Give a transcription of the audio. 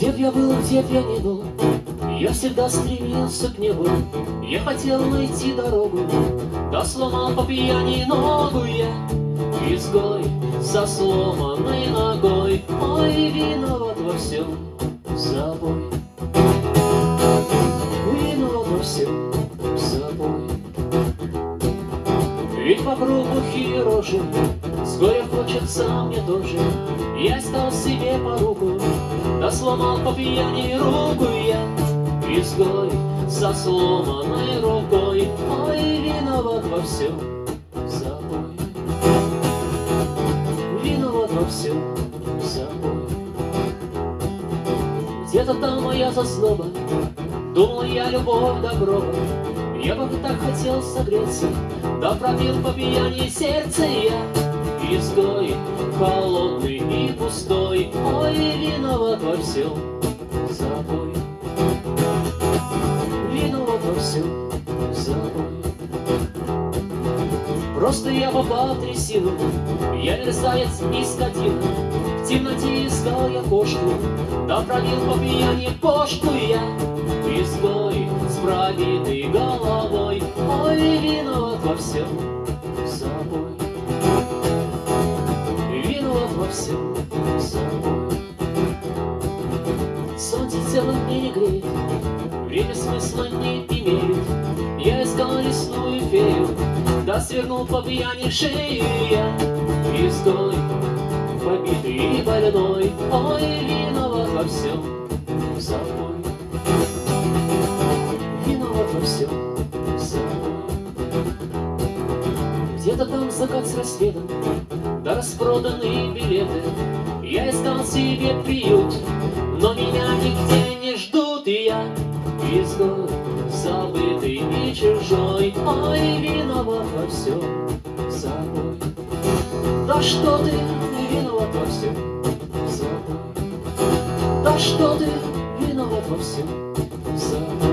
Где б я был, где б я не был, Я всегда стремился к небу, Я хотел найти дорогу, Да сломал по пьяни ногу я, Изгой со сломанной ногой, Ой, виноват во всем собой. Виноват во всем собой. Ведь вокруг глухие рожи, С горя хочется мне тоже, Я искал себе поруку, Сломал по пьяни руку я, Изгой со сломанной рукой, Ой, виноват во всем собой. Виноват во всем собой. Где-то там моя зазноба, Думал я любовь добро, Я бы так хотел согреться, Да пробил по пьяни сердце я, Изгой, холодный и пустой, Ой, виноват во всем. Собой. Виноват во всем. Собой. Просто я попал трясину, Я мерзавец и скотина, В темноте искал я кошку, Да пролил по пьяни кошку я, Изгой с пробитой головой, Ой, виноват во всем. Собой. Всем собой. Солнце мне не греет, Время смысла не имеет, Я искал лесную фею, Да свернул по пьяни шею я, Изгой, побитый и больной, Ой, виноват во всем собой. Виноват во всем собой. Где-то там закат с рассветом, Да распроданные билеты, Я искал себе приют, Но меня нигде не ждут, и я изгой, забытый и чужой, Ой, виноват во всем собой. Да что ты виноват во всем собой? Да что ты виноват во всем собой?